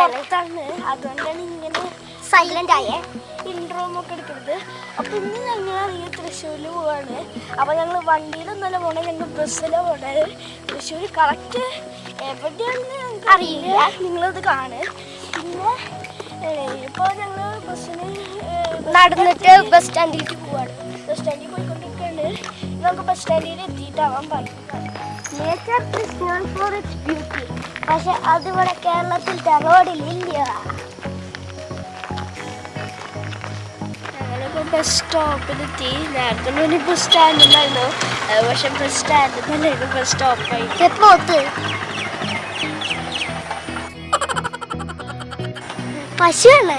പുറത്താണ് അതുകൊണ്ടാണ് ഇങ്ങനെ സൈലന്റ് ആയേ. ഇൻട്രോ ഒക്കെ എടുക്കുന്നത്. അപ്പൊ ഇന്ന് ഞങ്ങളാണെങ്കിൽ തൃശ്ശൂരിൽ പോവാണ്. അപ്പൊ ഞങ്ങൾ വണ്ടിയിലൊന്നല്ല പോണേ ഞങ്ങൾ ബസ്സിലാണ് പോണത് തൃശ്ശൂർ കറക്റ്റ് എവിടെയാണെന്ന് ഞങ്ങൾക്ക് അറിയില്ല. നിങ്ങളത് കാണ്. പിന്നെ ഇപ്പോൾ ഞങ്ങൾ ബസ്സിന് നടന്നിട്ട് ബസ് സ്റ്റാൻഡിലേക്ക് പോവാണ് ബസ് സ്റ്റാൻഡിൽ പോയിക്കൊണ്ടിരിക്കുകയാണ് നമുക്ക് ബസ് സ്റ്റാൻഡിൽ എത്തിയിട്ടാവാൻ പാടില്ല nature is known for its beauty പക്ഷെ അതിവിടെ കേരളത്തിലത്തെ റോഡിൽ ഇല്ല ബസ് സ്റ്റോപ്പിലെത്തി നേരത്തെ ഒരു ബസ് സ്റ്റാൻഡിലായിരുന്നു പക്ഷെ ബസ് സ്റ്റാൻഡിൽ നിന്നല്ലായിരുന്നു ബസ് സ്റ്റോപ്പായി പോത്ത് പശുവാണ്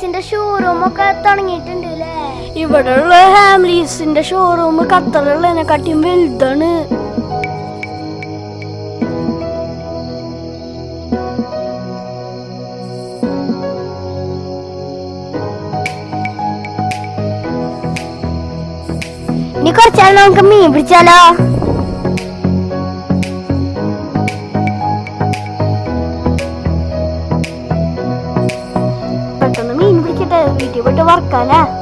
ഹാംലീസിന്റെ ഷോറൂം ഒക്കെ തുടങ്ങിയിട്ടുണ്ട് അല്ലേ ഇവിടെയുള്ള ഹാംലീസിന്റെ ഷോറൂം ഖത്തറിലുള്ളതിനെക്കാട്ടിയും വലുതാണ്. ഇനി കുറച്ചാൽ നമുക്ക് മീൻ പിടിച്ചാലോ? പിടിക്കട്ടെ വീട്ടിൽ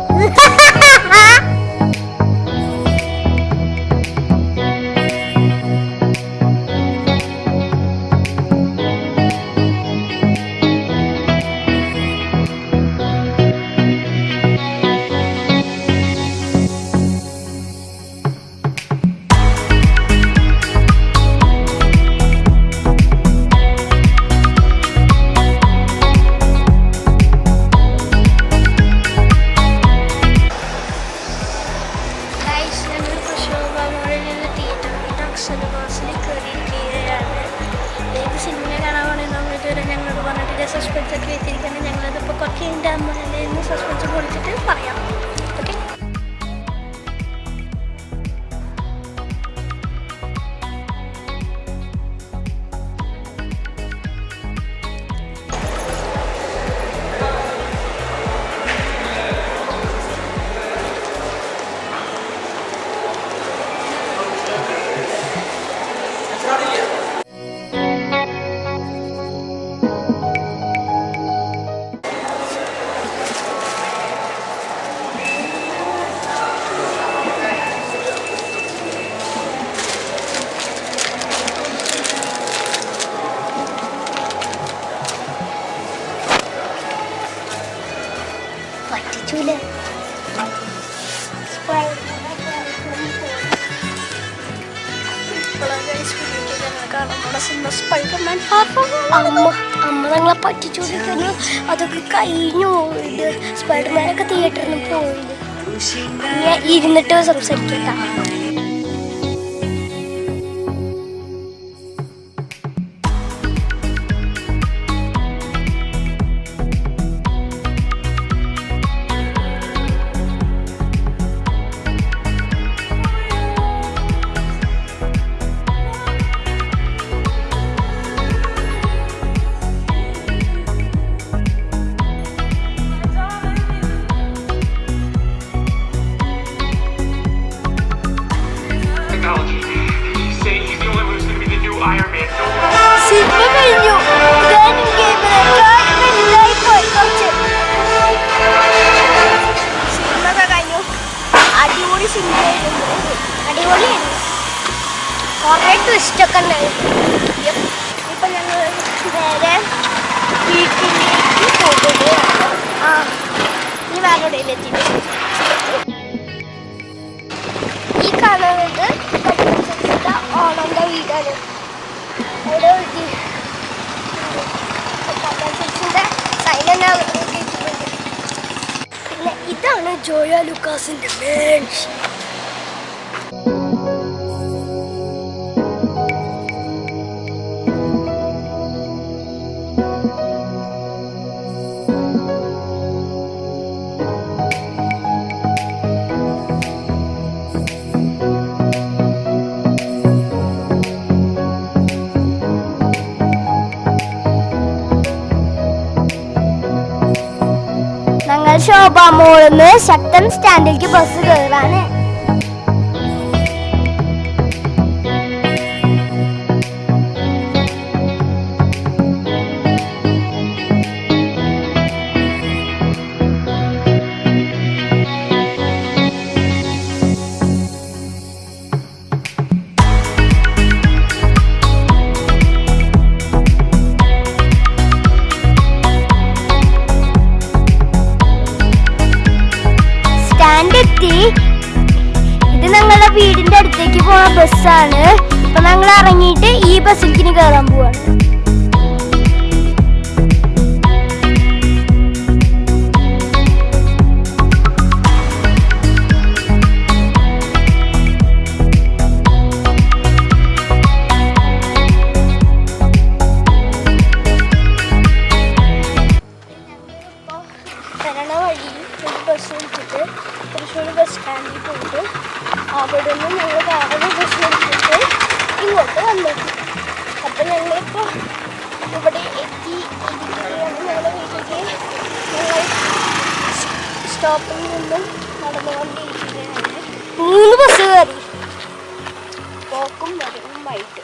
പറ്റൂല. അമ്മ അതൊക്കെ കഴിഞ്ഞു സ്പൈഡർമാനൊക്കെ തിയേറ്ററിൽ പോയില്ല ഇരുന്നിട്ട് സംസാരിക്കട്ട. ഈ വേറെ എത്തിയിട്ട് ഈ കാണുന്നത് പച്ചക്കറിയുടെ ഓണന്റെ വീടാണ് അവിടെ ഒരു പച്ചക്കറിന്റെ സൈൻ പിന്നെ ഇതാണ് ജോയ ലുക്കാസിന്റെ മേൻഷൻ ഞങ്ങൾ ശോഭാമോളിന്ന് ശക്തൻ സ്റ്റാൻഡിലേക്ക് ബസ് കയറാണ് എത്തി ഇത് ഞങ്ങളുടെ വീടിന്റെ അടുത്തേക്ക് പോണ ബസ്സാണ് അപ്പൊ ഞങ്ങൾ ഇറങ്ങിയിട്ട് ഈ ബസ്സിലേക്ക് കയറാൻ പോവാണ്. ഇവിടെ എത്തി ഇരിക്കുകയാണ് ഞങ്ങളുടെ വീട്ടിലേക്ക് ഞങ്ങൾ സ്റ്റോപ്പിൽ നിന്നും നടന്നുകൊണ്ടിരിക്കുകയാണ്. മൂന്ന് ബസ് കയറി. പോക്കും വരവുമായിട്ട്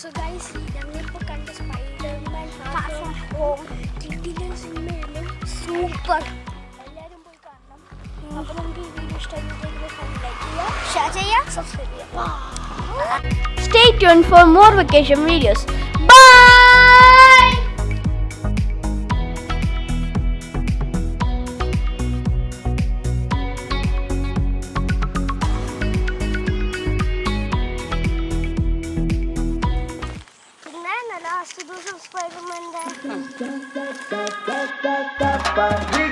സോ ഗൈസ് ഞങ്ങളിപ്പോൾ കണ്ട സ്പൈഡർമാൻ ഹോം കിട്ടിയ സിനിമയിലും സൂപ്പർ. എല്ലാവരും പോയി കാണണം. അപ്പോൾ നമുക്ക് ഈ വീഡിയോ ഇഷ്ടമായിട്ടുണ്ടെങ്കിൽ ലൈക്ക് ചെയ്യുക ഷെയർ ചെയ്യുക സബ്സ്ക്രൈബ് ചെയ്യുക Stay tuned for more vacation videos. പിന്നെ